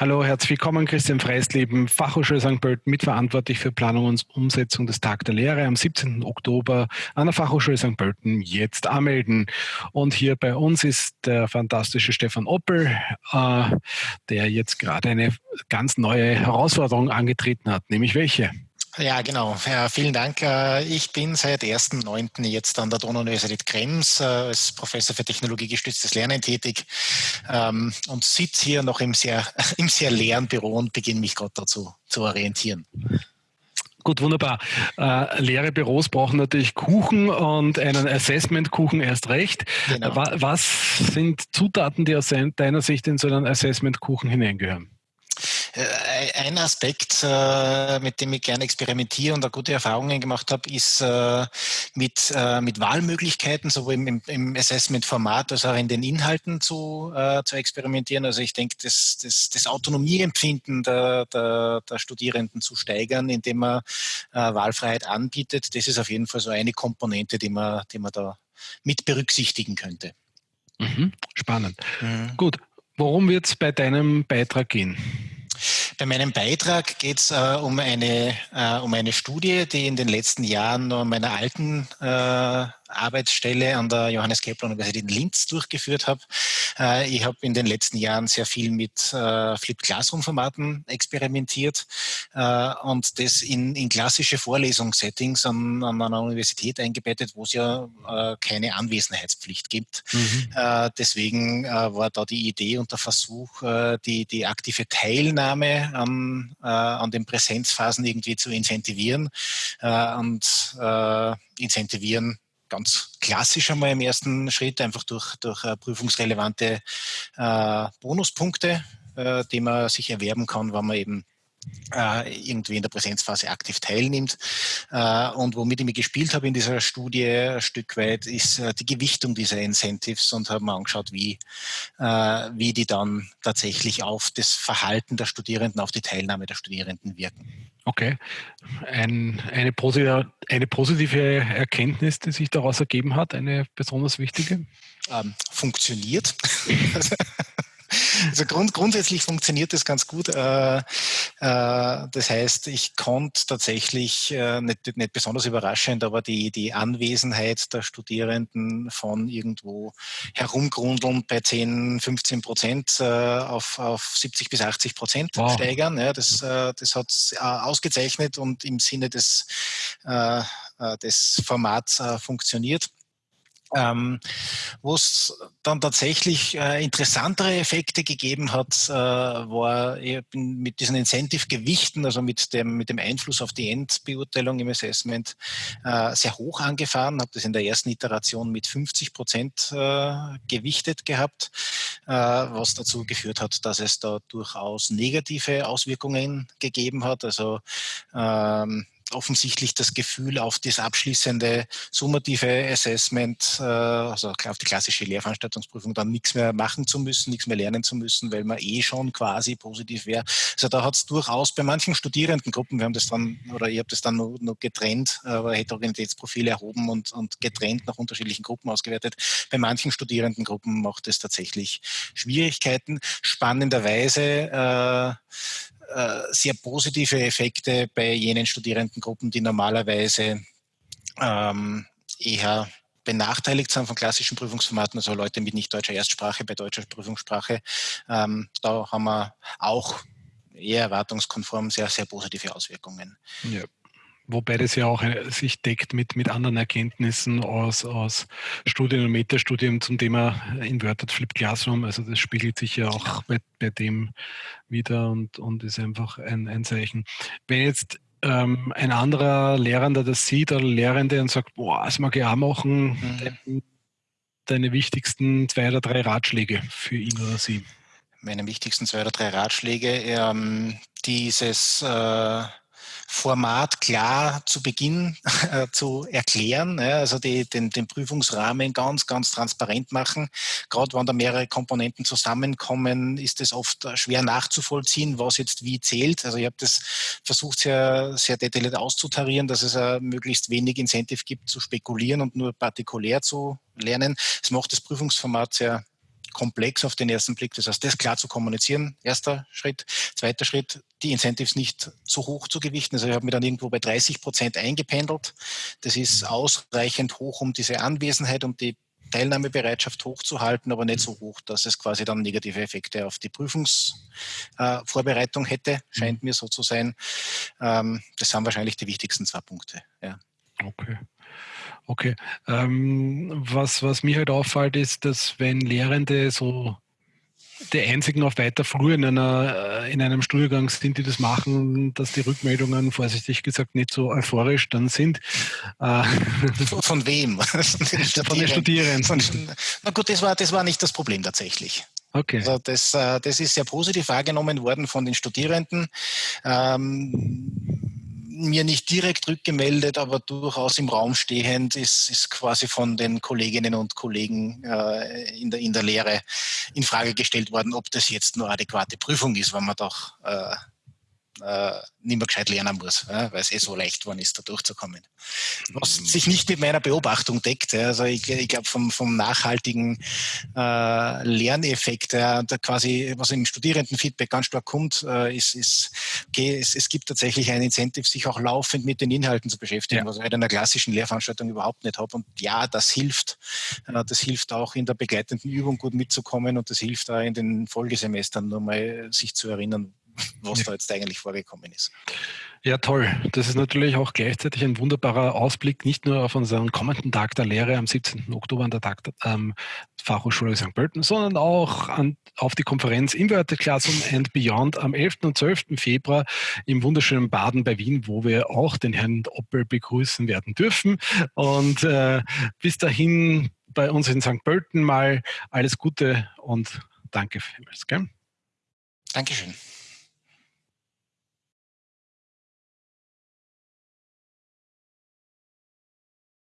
Hallo, herzlich willkommen, Christian Freisleben, Fachhochschule St. Pölten, mitverantwortlich für Planung und Umsetzung des Tag der Lehre am 17. Oktober an der Fachhochschule St. Pölten jetzt anmelden. Und hier bei uns ist der fantastische Stefan Oppel, äh, der jetzt gerade eine ganz neue Herausforderung angetreten hat, nämlich welche? Ja, genau. Ja, vielen Dank. Äh, ich bin seit 1.9. jetzt an der Donau-Universität Krems äh, als Professor für technologiegestütztes Lernen tätig ähm, und sitze hier noch im sehr, im sehr leeren Büro und beginne mich gerade dazu zu orientieren. Gut, wunderbar. Äh, leere Büros brauchen natürlich Kuchen und einen Assessment-Kuchen erst recht. Genau. Was sind Zutaten, die aus deiner Sicht in so einen Assessment-Kuchen hineingehören? Äh, ein Aspekt, äh, mit dem ich gerne experimentiere und da gute Erfahrungen gemacht habe, ist äh, mit, mit Wahlmöglichkeiten, sowohl im, im Assessment-Format als auch in den Inhalten zu, zu experimentieren. Also ich denke, das, das, das Autonomieempfinden der, der, der Studierenden zu steigern, indem man Wahlfreiheit anbietet, das ist auf jeden Fall so eine Komponente, die man, die man da mit berücksichtigen könnte. Mhm, spannend. Mhm. Gut, worum wird es bei deinem Beitrag gehen? Bei meinem Beitrag geht es äh, um, eine, äh, um eine Studie, die in den letzten Jahren in meiner alten äh, Arbeitsstelle an der Johannes Kepler Universität in Linz durchgeführt habe. Äh, ich habe in den letzten Jahren sehr viel mit äh, Flip Classroom Formaten experimentiert äh, und das in, in klassische Vorlesungssettings an, an einer Universität eingebettet, wo es ja keine Anwesenheitspflicht gibt. Mhm. deswegen war da die Idee und der Versuch, die, die aktive Teilnahme an, an den Präsenzphasen irgendwie zu incentivieren und incentivieren ganz klassisch einmal im ersten Schritt, einfach durch, durch äh, prüfungsrelevante äh, Bonuspunkte, äh, die man sich erwerben kann, wenn man eben irgendwie in der Präsenzphase aktiv teilnimmt. Äh, und womit ich mir gespielt habe in dieser Studie ein Stück weit, ist äh, die Gewichtung dieser Incentives und habe mir angeschaut, wie, wie die dann tatsächlich auf das Verhalten der Studierenden, auf die Teilnahme der Studierenden wirken. Okay. Ein, eine, positive, eine positive Erkenntnis, die sich daraus ergeben hat, eine besonders wichtige? Ähm, funktioniert. Also grund, grundsätzlich funktioniert das ganz gut. Äh, äh, das heißt, ich konnte tatsächlich, äh, nicht, nicht besonders überraschend, aber die, die Anwesenheit der Studierenden von irgendwo herumgrundeln bei 10, 15 Prozent auf, auf 70 bis 80 Prozent wow. steigern. Ja, das, das hat ausgezeichnet und im Sinne des, des Formats funktioniert. Ähm, Wo es dann tatsächlich äh, interessantere Effekte gegeben hat, äh, war mit diesen Incentive-Gewichten, also mit dem, mit dem Einfluss auf die Endbeurteilung im Assessment, äh, sehr hoch angefahren. Habe das in der ersten Iteration mit 50 Prozent äh, gewichtet gehabt, äh, was dazu geführt hat, dass es da durchaus negative Auswirkungen gegeben hat. Also ähm, offensichtlich das Gefühl auf das abschließende summative Assessment, äh, also auf die klassische Lehrveranstaltungsprüfung dann nichts mehr machen zu müssen, nichts mehr lernen zu müssen, weil man eh schon quasi positiv wäre. Also da hat es durchaus bei manchen Studierendengruppen, wir haben das dann, oder ich habe das dann nur, nur getrennt, aber Heterogenitätsprofile erhoben und, und getrennt nach unterschiedlichen Gruppen ausgewertet. Bei manchen Studierendengruppen macht es tatsächlich Schwierigkeiten. Spannenderweise äh, äh, sehr positive Effekte bei jenen Studierendengruppen, die normalerweise ähm, eher benachteiligt sind von klassischen Prüfungsformaten, also Leute mit nicht deutscher Erstsprache bei deutscher Prüfungssprache. Ähm, da haben wir auch eher erwartungskonform sehr, sehr positive Auswirkungen. Ja. Wobei das ja auch äh, sich deckt mit, mit anderen Erkenntnissen aus, aus Studien und Metastudien zum Thema Inverted Flip Classroom. Also das spiegelt sich ja auch genau. bei, bei dem wieder und, und ist einfach ein, ein Zeichen. Wenn jetzt ähm, ein anderer Lehrender das sieht oder Lehrende und sagt, boah, das mag ich auch machen, mhm. deine wichtigsten zwei oder drei Ratschläge für ihn oder sie? Meine wichtigsten zwei oder drei Ratschläge, ähm, dieses äh Format klar zu Beginn äh, zu erklären, ja, also die, den, den Prüfungsrahmen ganz, ganz transparent machen. Gerade wenn da mehrere Komponenten zusammenkommen, ist es oft schwer nachzuvollziehen, was jetzt wie zählt. Also ich habe das versucht sehr, sehr detailliert auszutarieren, dass es uh, möglichst wenig Incentive gibt zu spekulieren und nur partikulär zu lernen. Es macht das Prüfungsformat sehr komplex auf den ersten Blick. Das heißt, das klar zu kommunizieren, erster Schritt. Zweiter Schritt, die Incentives nicht zu hoch zu gewichten. Also ich habe mir dann irgendwo bei 30 Prozent eingependelt. Das ist mhm. ausreichend hoch, um diese Anwesenheit, um die Teilnahmebereitschaft hochzuhalten, aber nicht so hoch, dass es quasi dann negative Effekte auf die Prüfungsvorbereitung äh, hätte, scheint mhm. mir so zu sein. Ähm, das sind wahrscheinlich die wichtigsten zwei Punkte. Ja. Okay. Okay. Ähm, was, was mir halt auffällt, ist, dass wenn Lehrende so die einzigen auf weiter früh in, einer, äh, in einem Studiengang sind, die das machen, dass die Rückmeldungen, vorsichtig gesagt, nicht so euphorisch dann sind. Äh, von, wem? von den Studierenden. Von, na gut, das war, das war nicht das Problem tatsächlich. Okay. Also das, äh, das ist sehr positiv wahrgenommen worden von den Studierenden. Ähm, mir nicht direkt rückgemeldet, aber durchaus im Raum stehend ist, ist quasi von den Kolleginnen und Kollegen äh, in, der, in der Lehre in Frage gestellt worden, ob das jetzt nur adäquate Prüfung ist, wenn man doch äh, äh, nicht mehr gescheit lernen muss, ja, weil es eh so leicht geworden ist, da durchzukommen. Was mhm. sich nicht mit meiner Beobachtung deckt. Ja, also ich, ich glaube, vom, vom nachhaltigen äh, Lerneffekt, ja, da quasi, was im Studierendenfeedback ganz stark kommt, äh, ist, ist, okay, es, es gibt tatsächlich ein Incentive, sich auch laufend mit den Inhalten zu beschäftigen, ja. was ich in einer klassischen Lehrveranstaltung überhaupt nicht habe. Und ja, das hilft. Äh, das hilft auch in der begleitenden Übung gut mitzukommen und das hilft auch in den Folgesemestern nur mal sich zu erinnern, was da jetzt eigentlich vorgekommen ist. Ja, toll. Das ist natürlich auch gleichzeitig ein wunderbarer Ausblick, nicht nur auf unseren kommenden Tag der Lehre am 17. Oktober an der Tag der ähm, Fachhochschule St. Pölten, sondern auch an, auf die Konferenz Inverted Classroom and Beyond am 11. und 12. Februar im wunderschönen Baden bei Wien, wo wir auch den Herrn Oppel begrüßen werden dürfen. Und äh, bis dahin bei uns in St. Pölten mal alles Gute und danke vielmals. Gell? Dankeschön.